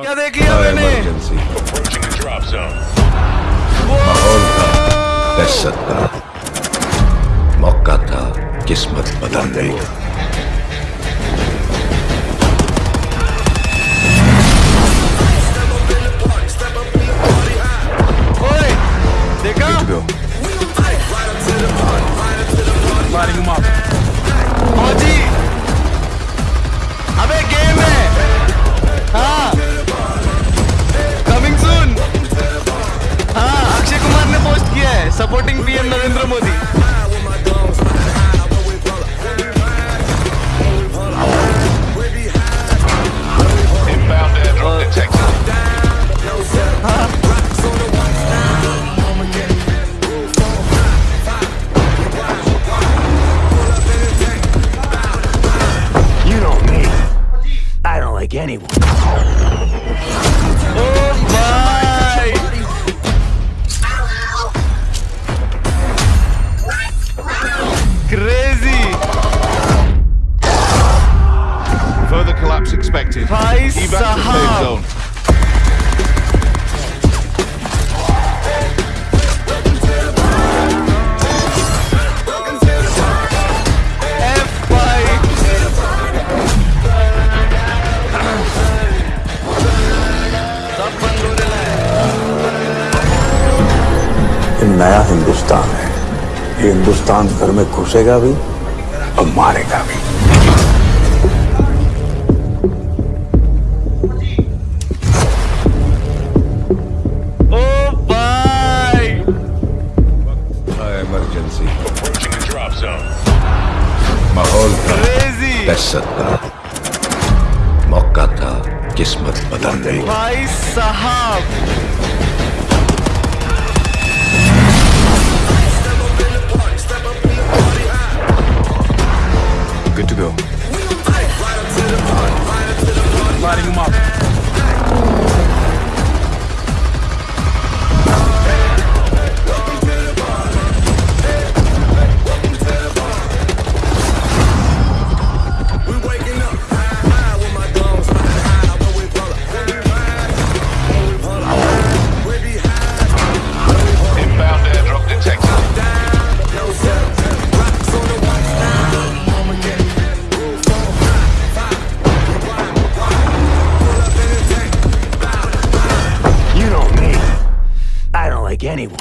क्या देख लिया मैंने. माहौल था दहशत का मौका था किस्मत बदल ओए देखा? him up. supporting PM Narendra Modi. Uh, you know me. I don't like anyone. Oh my! भाई साहब। नया हिंदुस्तान है। ये हिंदुस्तान घर में घुसेगा भी और मारेगा भी। क्रेजी था का मौका था किस्मत बदलने भाई साहब Good to go. Lighting him up. Like anyone.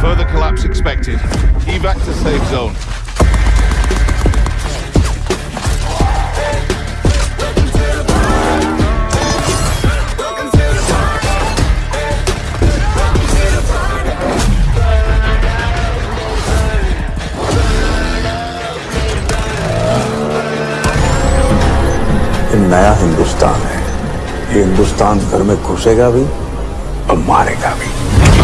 Further collapse expected. Evac to safe zone. नया हिंदुस्तान है। ये हिंदुस्तान घर में घुसेगा भी और मारेगा भी।